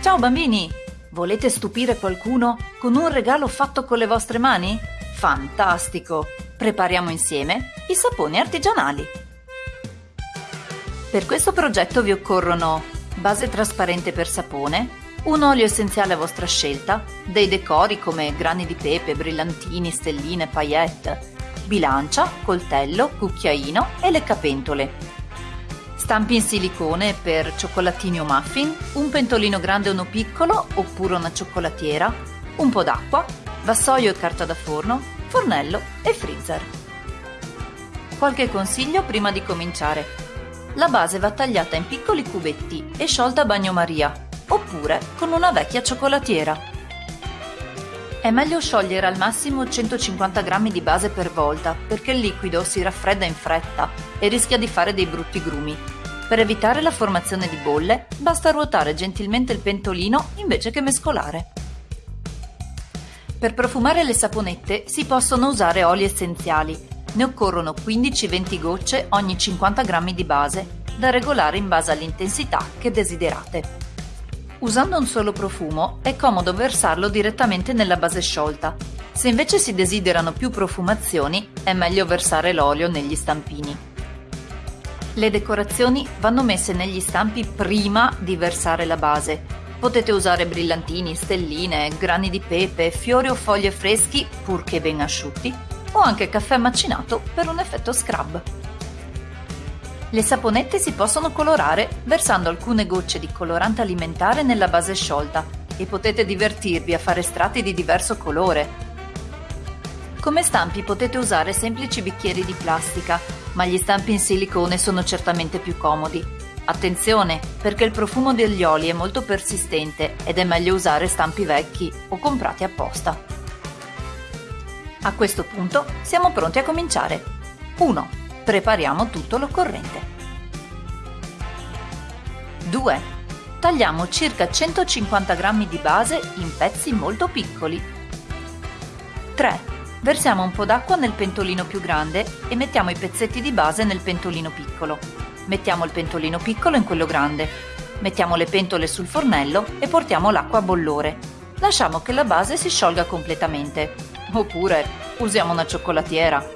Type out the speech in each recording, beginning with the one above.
Ciao bambini! Volete stupire qualcuno con un regalo fatto con le vostre mani? Fantastico! Prepariamo insieme i saponi artigianali. Per questo progetto vi occorrono base trasparente per sapone, un olio essenziale a vostra scelta, dei decori come grani di pepe, brillantini, stelline, paillette, bilancia, coltello, cucchiaino e leccapentole, Stampi in silicone per cioccolatini o muffin, un pentolino grande o uno piccolo oppure una cioccolatiera, un po' d'acqua, vassoio e carta da forno, fornello e freezer. Qualche consiglio prima di cominciare. La base va tagliata in piccoli cubetti e sciolta a bagnomaria, oppure con una vecchia cioccolatiera. È meglio sciogliere al massimo 150 g di base per volta perché il liquido si raffredda in fretta e rischia di fare dei brutti grumi. Per evitare la formazione di bolle, basta ruotare gentilmente il pentolino invece che mescolare. Per profumare le saponette si possono usare oli essenziali. Ne occorrono 15-20 gocce ogni 50 g di base, da regolare in base all'intensità che desiderate. Usando un solo profumo è comodo versarlo direttamente nella base sciolta. Se invece si desiderano più profumazioni, è meglio versare l'olio negli stampini. Le decorazioni vanno messe negli stampi prima di versare la base. Potete usare brillantini, stelline, grani di pepe, fiori o foglie freschi, purché ben asciutti, o anche caffè macinato per un effetto scrub. Le saponette si possono colorare versando alcune gocce di colorante alimentare nella base sciolta e potete divertirvi a fare strati di diverso colore. Come stampi potete usare semplici bicchieri di plastica ma gli stampi in silicone sono certamente più comodi. Attenzione, perché il profumo degli oli è molto persistente ed è meglio usare stampi vecchi o comprati apposta. A questo punto siamo pronti a cominciare. 1. Prepariamo tutto l'occorrente. 2. Tagliamo circa 150 g di base in pezzi molto piccoli. 3 Versiamo un po' d'acqua nel pentolino più grande e mettiamo i pezzetti di base nel pentolino piccolo. Mettiamo il pentolino piccolo in quello grande. Mettiamo le pentole sul fornello e portiamo l'acqua a bollore. Lasciamo che la base si sciolga completamente. Oppure usiamo una cioccolatiera.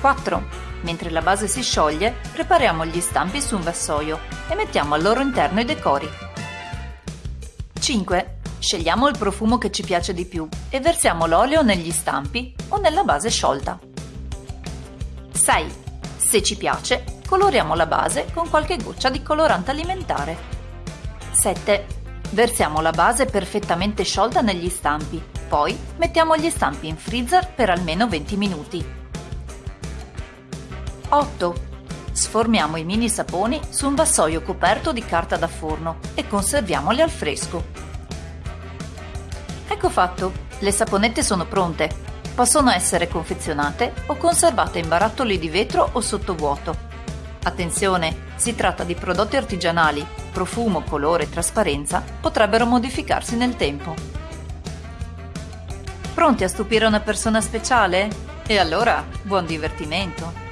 4. Mentre la base si scioglie, prepariamo gli stampi su un vassoio e mettiamo al loro interno i decori. 5. Scegliamo il profumo che ci piace di più e versiamo l'olio negli stampi o nella base sciolta. 6. Se ci piace, coloriamo la base con qualche goccia di colorante alimentare. 7. Versiamo la base perfettamente sciolta negli stampi, poi mettiamo gli stampi in freezer per almeno 20 minuti. 8. Sformiamo i mini saponi su un vassoio coperto di carta da forno e conserviamoli al fresco. Ecco fatto, le saponette sono pronte. Possono essere confezionate o conservate in barattoli di vetro o sottovuoto. Attenzione, si tratta di prodotti artigianali, profumo, colore e trasparenza potrebbero modificarsi nel tempo. Pronti a stupire una persona speciale? E allora, buon divertimento!